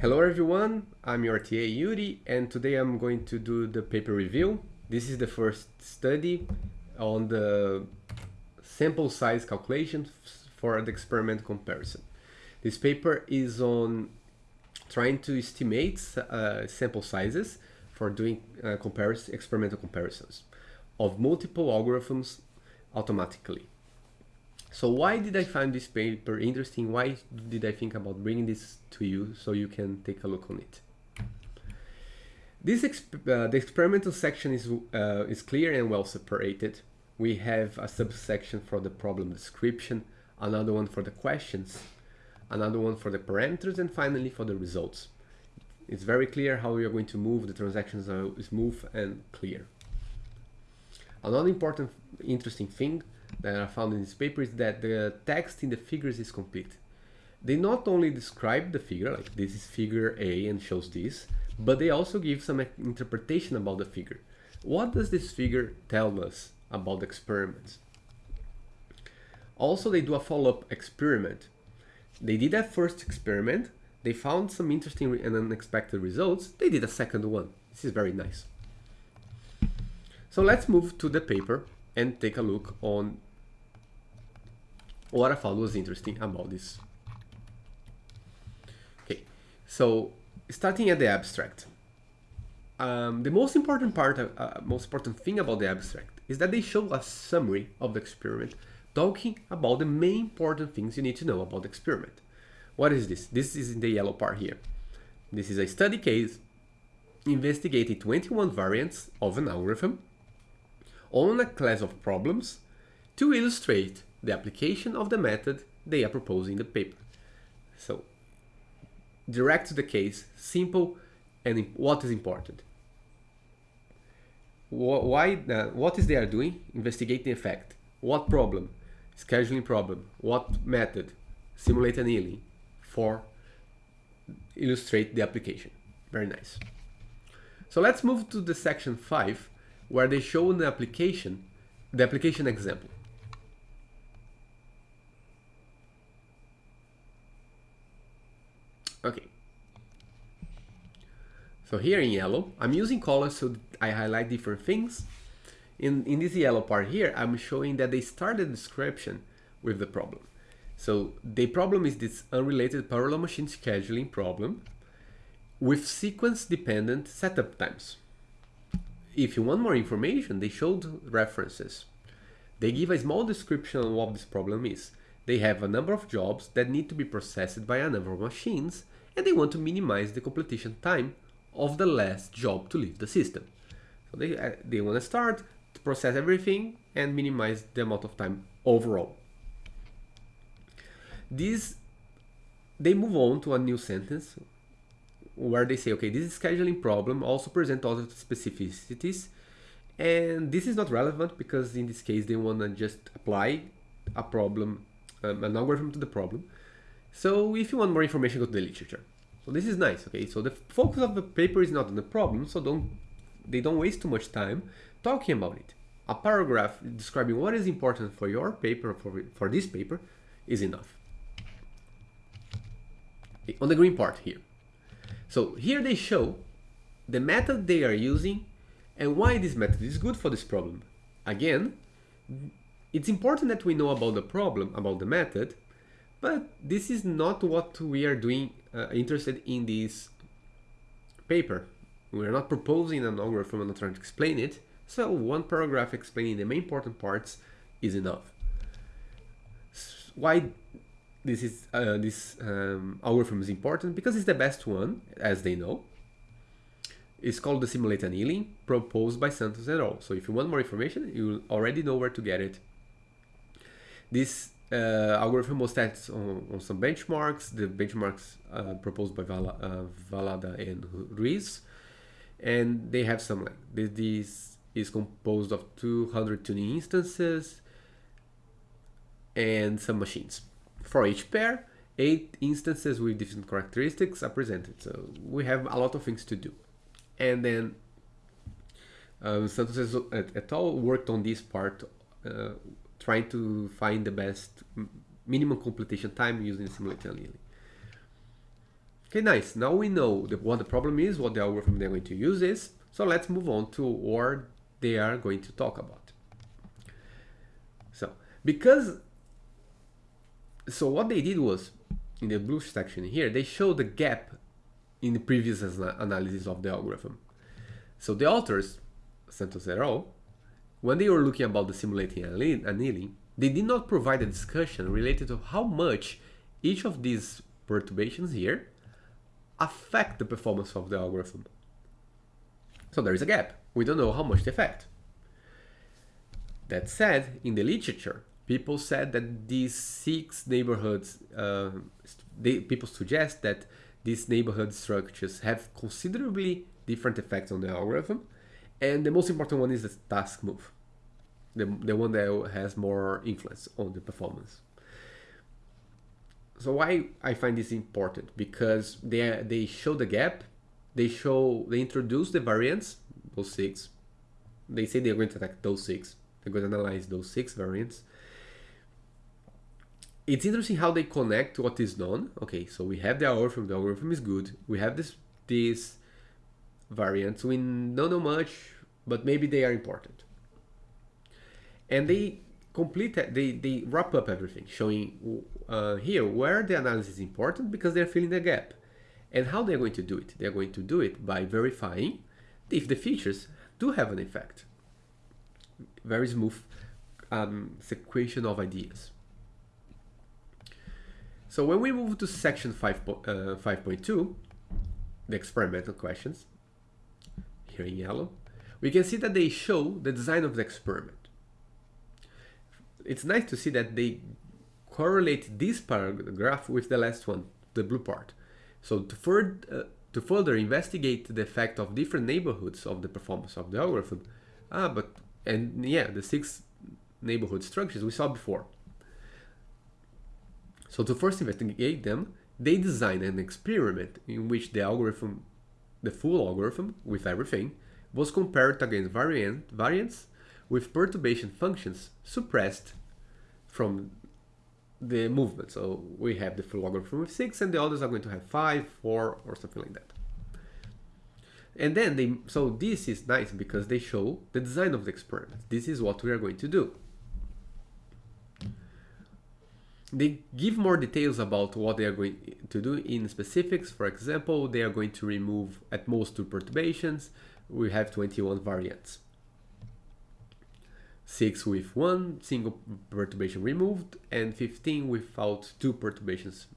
Hello everyone, I'm your TA Yuri and today I'm going to do the paper review. This is the first study on the sample size calculation for the experiment comparison. This paper is on trying to estimate uh, sample sizes for doing uh, experimental comparisons of multiple algorithms automatically. So why did I find this paper interesting? Why did I think about bringing this to you so you can take a look on it? This exp uh, the experimental section is, uh, is clear and well separated. We have a subsection for the problem description, another one for the questions, another one for the parameters, and finally for the results. It's very clear how we are going to move, the transactions are smooth and clear. Another important, interesting thing that I found in this paper is that the text in the figures is complete. They not only describe the figure, like this is figure A and shows this, but they also give some interpretation about the figure. What does this figure tell us about the experiments? Also, they do a follow-up experiment. They did that first experiment, they found some interesting and unexpected results, they did a second one. This is very nice. So let's move to the paper and take a look on what I found was interesting about this. Okay, so starting at the abstract. Um, the most important part, uh, most important thing about the abstract is that they show a summary of the experiment talking about the main important things you need to know about the experiment. What is this? This is in the yellow part here. This is a study case investigating 21 variants of an algorithm on a class of problems to illustrate the application of the method they are proposing in the paper. So, direct to the case, simple, and what is important. Why, uh, what is they are doing? Investigating effect. What problem? Scheduling problem. What method? Simulate annealing for illustrate the application. Very nice. So let's move to the section 5 where they show the application, the application example. Okay. So here in yellow, I'm using colors so I highlight different things. In, in this yellow part here, I'm showing that they start the description with the problem. So the problem is this unrelated parallel machine scheduling problem with sequence dependent setup times. If you want more information, they showed references. They give a small description on what this problem is. They have a number of jobs that need to be processed by a number of machines, and they want to minimize the completion time of the last job to leave the system. So they, uh, they want to start to process everything and minimize the amount of time overall. This, they move on to a new sentence where they say, okay, this scheduling problem also present other specificities. And this is not relevant because in this case, they want to just apply a problem, um, an algorithm to the problem. So if you want more information, go to the literature. So this is nice, okay? So the focus of the paper is not on the problem, so don't they don't waste too much time talking about it. A paragraph describing what is important for your paper, for, for this paper, is enough. Okay, on the green part here. So here they show the method they are using and why this method is good for this problem. Again, it's important that we know about the problem, about the method, but this is not what we are doing uh, interested in this paper. We are not proposing an algorithm, I'm not trying to explain it. So one paragraph explaining the main important parts is enough. Why this is uh, this um, algorithm is important because it's the best one, as they know. It's called the simulate annealing, proposed by Santos et al. So if you want more information, you already know where to get it. This uh, algorithm was tested on, on, some benchmarks, the benchmarks uh, proposed by Vala, uh, Vallada and Ruiz. And they have some, like, this is composed of 200 tuning instances and some machines. For each pair, eight instances with different characteristics are presented. So we have a lot of things to do. And then um, Santos et al. worked on this part, uh, trying to find the best minimum completion time using simultaneously. Okay, nice. Now we know the, what the problem is, what the algorithm they're going to use is. So let's move on to what they are going to talk about. So, because, so what they did was, in the blue section here, they showed the gap in the previous analysis of the algorithm. So the authors, Santos et al., when they were looking about the simulating annealing, they did not provide a discussion related to how much each of these perturbations here affect the performance of the algorithm. So there is a gap. We don't know how much they affect. That said, in the literature, people said that these six neighborhoods, uh, they, people suggest that these neighborhood structures have considerably different effects on the algorithm. And the most important one is the task move, the, the one that has more influence on the performance. So why I find this important? Because they, they show the gap, they show, they introduce the variants, those six. They say they're going to attack those six. They're going to analyze those six variants. It's interesting how they connect what is known. Okay, so we have the algorithm, the algorithm is good. We have this, these variants. We don't know much, but maybe they are important. And they complete, they, they wrap up everything, showing uh, here where the analysis is important because they're filling the gap. And how they're going to do it? They're going to do it by verifying if the features do have an effect. Very smooth um, sequential of ideas. So when we move to section 5.2, uh, the experimental questions, here in yellow, we can see that they show the design of the experiment. It's nice to see that they correlate this paragraph with the last one, the blue part. So to further, uh, to further investigate the effect of different neighborhoods of the performance of the algorithm, ah, but, and yeah, the six neighborhood structures we saw before. So to first investigate them, they designed an experiment in which the algorithm, the full algorithm with everything, was compared against variant, variants with perturbation functions suppressed from the movement. So we have the full algorithm with six and the others are going to have five, four, or something like that. And then they, so this is nice because they show the design of the experiment. This is what we are going to do. They give more details about what they are going to do in specifics. For example, they are going to remove at most two perturbations. We have 21 variants. 6 with one single perturbation removed and 15 without two perturbations.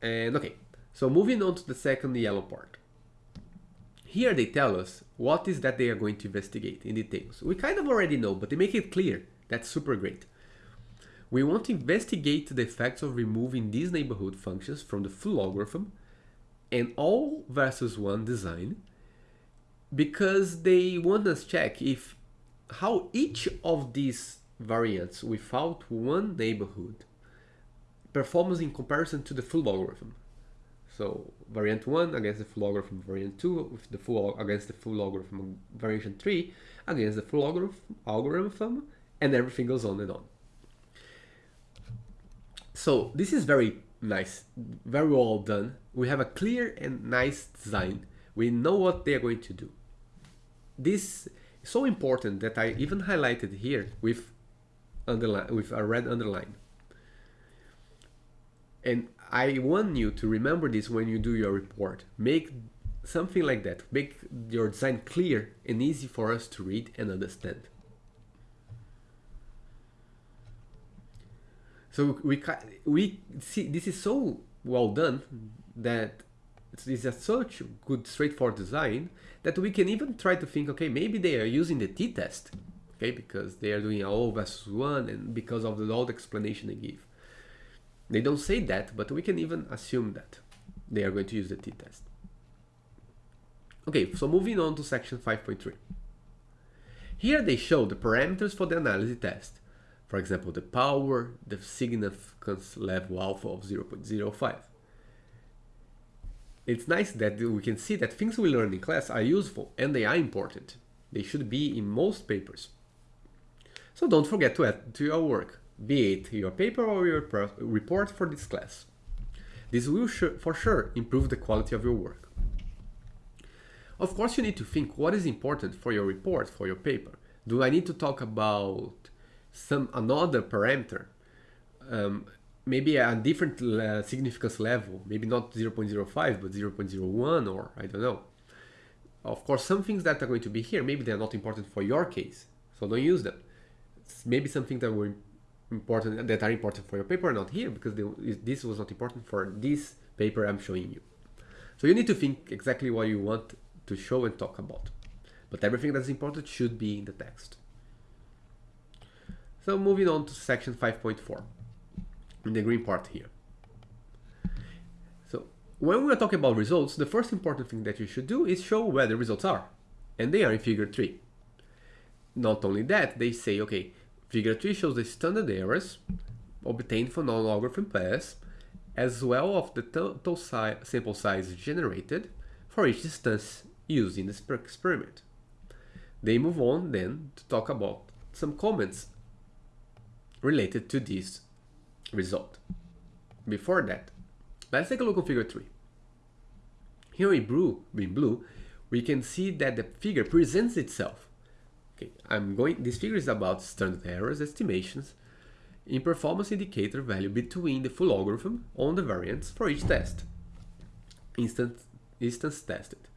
And okay, so moving on to the second yellow part. Here they tell us what is that they are going to investigate in details. We kind of already know, but they make it clear. That's super great. We want to investigate the effects of removing these neighborhood functions from the full algorithm and all versus one design because they want us check if how each of these variants without one neighborhood performs in comparison to the full algorithm. So variant 1 against the full algorithm variant 2 with the full against the full algorithm variation 3 against the full algorithm and everything goes on and on. So this is very nice, very well done. We have a clear and nice design. We know what they are going to do this is so important that I even highlighted here with underline with a red underline. And I want you to remember this when you do your report. Make something like that. Make your design clear and easy for us to read and understand. So we we see this is so well done that it's, it's a such good straightforward design that we can even try to think, okay, maybe they are using the t-test, okay, because they are doing O versus 1 and because of the old explanation they give. They don't say that, but we can even assume that they are going to use the t-test. Okay, so moving on to section 5.3. Here they show the parameters for the analysis test. For example, the power, the significance level alpha of 0.05 it's nice that we can see that things we learn in class are useful and they are important. They should be in most papers. So don't forget to add to your work, be it your paper or your report for this class. This will for sure improve the quality of your work. Of course, you need to think what is important for your report, for your paper. Do I need to talk about some another parameter? Um, maybe a different uh, significance level, maybe not 0.05, but 0.01 or I don't know. Of course, some things that are going to be here, maybe they're not important for your case, so don't use them. Maybe something that were important that are important for your paper are not here because they, this was not important for this paper I'm showing you. So you need to think exactly what you want to show and talk about. But everything that's important should be in the text. So moving on to section 5.4 in the green part here. So when we are talking about results, the first important thing that you should do is show where the results are. And they are in figure 3. Not only that, they say, okay, figure 3 shows the standard errors obtained from non-logarithm pairs, as well of the total si sample size generated for each distance used in the experiment. They move on then to talk about some comments related to this result. Before that, let's take a look at figure 3. Here in blue, in blue, we can see that the figure presents itself. Okay, I'm going. This figure is about standard errors estimations in performance indicator value between the full algorithm on the variance for each test. Instance, instance tested.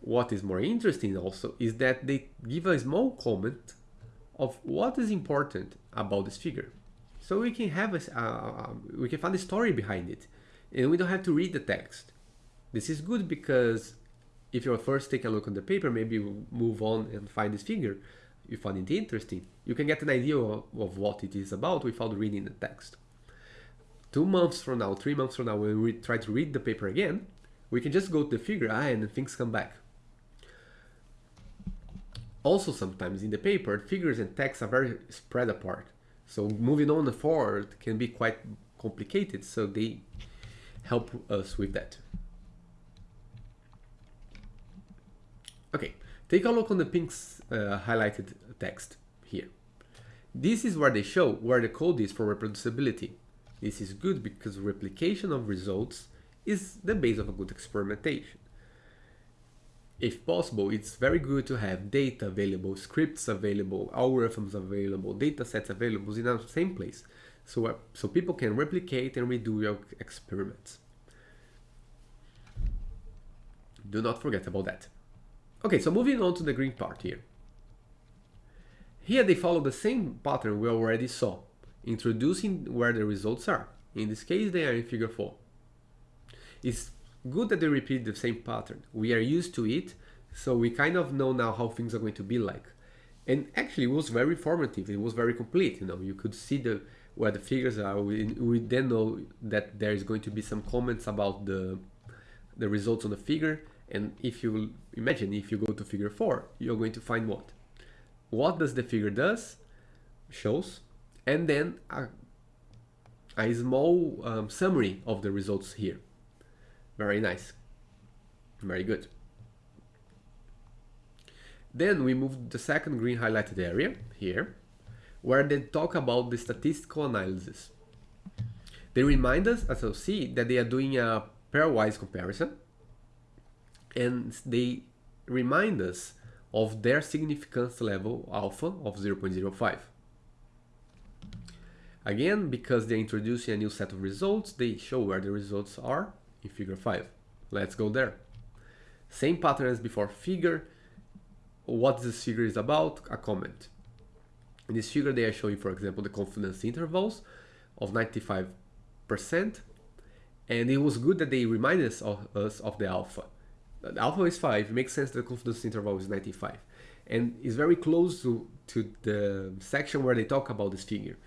What is more interesting also is that they give a small comment of what is important about this figure. So we can have a, uh, we can find the story behind it and we don't have to read the text. This is good because if you first take a look on the paper, maybe you move on and find this figure, you find it interesting, you can get an idea of, of what it is about without reading the text. Two months from now, three months from now, when we try to read the paper again, we can just go to the figure ah, and things come back. Also sometimes in the paper, figures and text are very spread apart. So moving on and forward can be quite complicated, so they help us with that. Okay, take a look on the pink uh, highlighted text here. This is where they show where the code is for reproducibility. This is good because replication of results is the base of a good experimentation if possible, it's very good to have data available, scripts available, algorithms available, data sets available in the same place. So, uh, so people can replicate and redo your experiments. Do not forget about that. Okay, so moving on to the green part here. Here they follow the same pattern we already saw, introducing where the results are. In this case, they are in figure 4. It's good that they repeat the same pattern. We are used to it, so we kind of know now how things are going to be like. And actually, it was very formative. It was very complete. You know, you could see the where the figures are. We, we then know that there is going to be some comments about the the results on the figure. And if you imagine, if you go to figure four, you're going to find what? What does the figure does? Shows, and then a, a small um, summary of the results here. Very nice. Very good. Then we move the second green highlighted area here, where they talk about the statistical analysis. They remind us, as you'll see, that they are doing a pairwise comparison, and they remind us of their significance level alpha of 0.05. Again, because they're introducing a new set of results, they show where the results are in figure 5. Let's go there. Same pattern as before, figure, what this figure is about, a comment. In this figure they are showing, for example, the confidence intervals of 95%, and it was good that they reminded us of, us of the alpha. The alpha is 5, it makes sense that the confidence interval is 95, and it's very close to, to the section where they talk about this figure.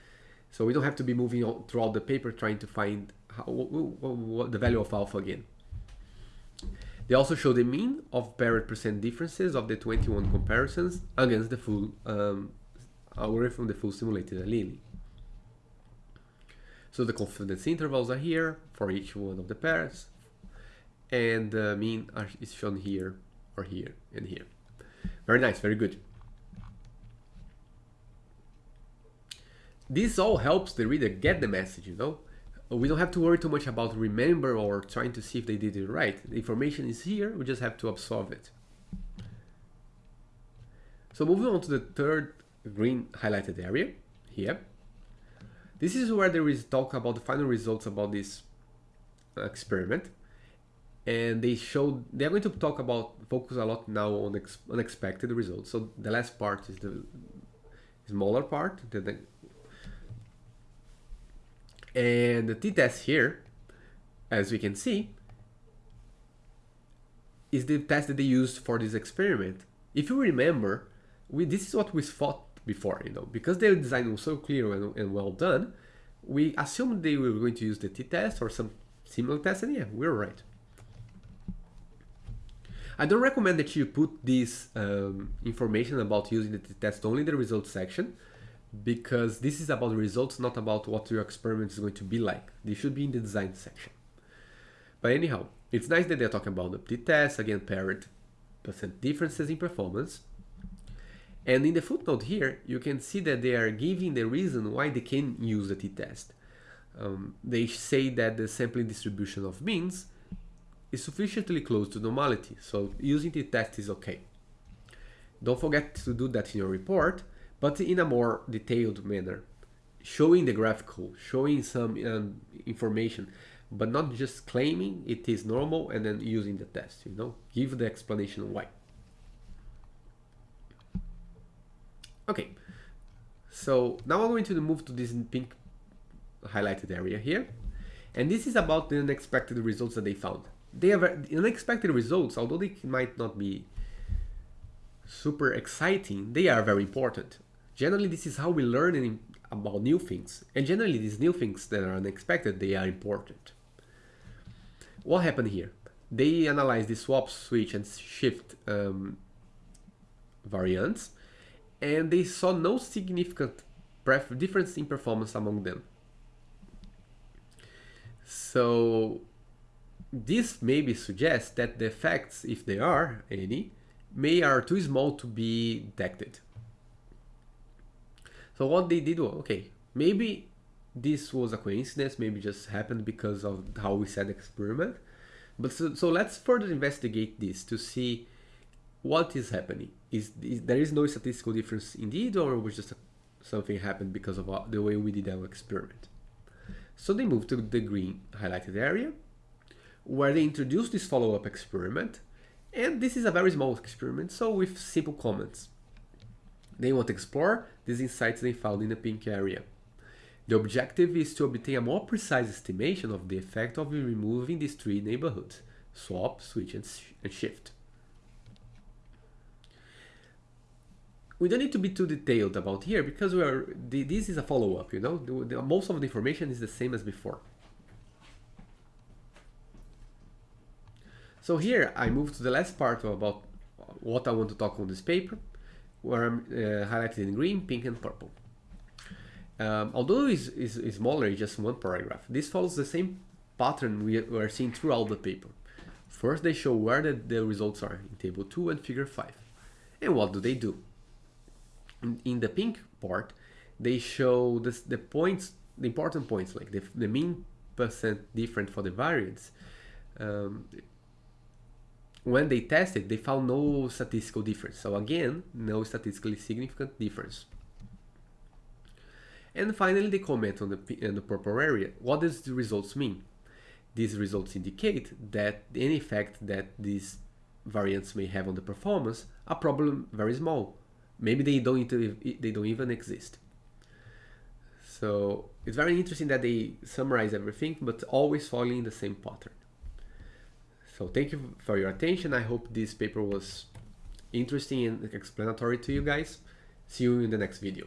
So we don't have to be moving throughout the paper trying to find how, what, what, the value of alpha again. They also show the mean of paired percent differences of the 21 comparisons against the full um, algorithm, the full simulated annealing. So the confidence intervals are here for each one of the pairs, and the mean are, is shown here, or here, and here. Very nice, very good. This all helps the reader get the message, you know? We don't have to worry too much about remember or trying to see if they did it right. The information is here, we just have to absorb it. So moving on to the third green highlighted area here. This is where there is talk about the final results about this experiment. And they showed, they're going to talk about, focus a lot now on unexpected results. So the last part is the smaller part, the, and the t-test here, as we can see, is the test that they used for this experiment. If you remember, we this is what we thought before, you know, because their design was so clear and, and well done, we assumed they were going to use the t-test or some similar test, and yeah, we we're right. I don't recommend that you put this um, information about using the t-test only in the results section, because this is about results, not about what your experiment is going to be like. They should be in the design section. But anyhow, it's nice that they're talking about the t-test, again, paired percent differences in performance. And in the footnote here, you can see that they are giving the reason why they can use the t-test. Um, they say that the sampling distribution of means is sufficiently close to normality, so using t-test is okay. Don't forget to do that in your report, but in a more detailed manner, showing the graphical, showing some um, information, but not just claiming it is normal and then using the test, you know, give the explanation why. Okay, so now I'm going to move to this pink highlighted area here. And this is about the unexpected results that they found. They have unexpected results, although they might not be super exciting, they are very important. Generally, this is how we learn about new things. And generally, these new things that are unexpected, they are important. What happened here? They analyzed the swap, switch, and shift um, variants, and they saw no significant difference in performance among them. So this maybe suggests that the effects, if there are any, may are too small to be detected. So what they did was, okay, maybe this was a coincidence, maybe just happened because of how we the experiment. But so, so let's further investigate this to see what is happening. Is, is there is no statistical difference indeed, or was just a, something happened because of uh, the way we did our experiment? So they moved to the green highlighted area, where they introduced this follow-up experiment. And this is a very small experiment, so with simple comments. They want to explore these insights they found in the pink area. The objective is to obtain a more precise estimation of the effect of removing these three neighborhoods, swap, switch, and, sh and shift. we don't need to be too detailed about here because we are this is a follow-up you know the, the, most of the information is the same as before so here I move to the last part about what I want to talk on this paper where I'm uh, highlighted in green pink and purple. Um, although it's, it's, it's smaller it's just one paragraph. This follows the same pattern we are seeing throughout the paper. First they show where the, the results are in table 2 and figure 5 and what do they do? In, in the pink part, they show this, the points, the important points, like the, the mean percent different for the variance. Um, when they tested, they found no statistical difference. So again, no statistically significant difference. And finally, they comment on the, on the purple area. What does the results mean? These results indicate that any effect that these variants may have on the performance are probably very small, maybe they don't they don't even exist so it's very interesting that they summarize everything but always following the same pattern so thank you for your attention. I hope this paper was interesting and explanatory to you guys. See you in the next video